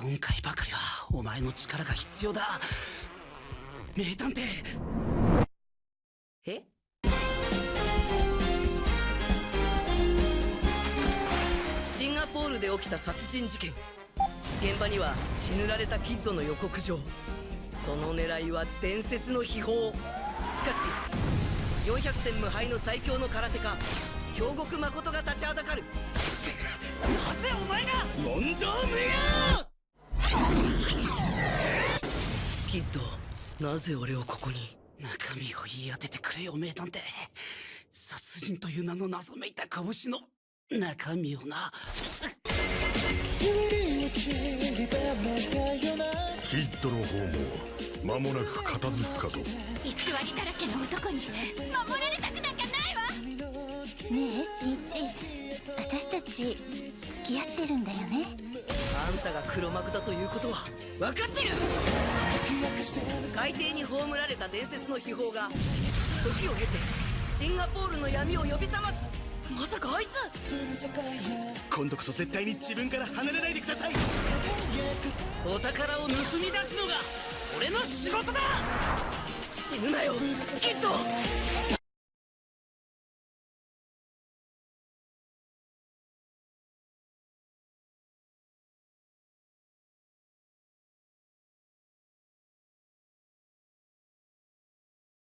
今回ばかりはお前の力が必要だ。名探偵。え？シンガポールで起きた殺人事件。現場には血塗られたキッドの予告状。その狙いは伝説の秘宝。しかし400戦無敗の最強の空手家京極誠が立ちはだかる。キッドなぜ俺をここに中身を言い当ててくれよ名探偵。殺人という名の謎めいた拳の中身をな。キッドの方も間もなく片付くかと。偽りだらけの男に守られたくなんかないわ。ねえしんいち私たち付き合ってるんだよね。あんたが黒幕だということは分かってる海底に葬られた伝説の秘宝が時を経てシンガポールの闇を呼び覚ます。まさかあいつ。今度こそ絶対に自分から離れないでください。お宝を盗み出すのが俺の仕事だ。死ぬなよ。キッド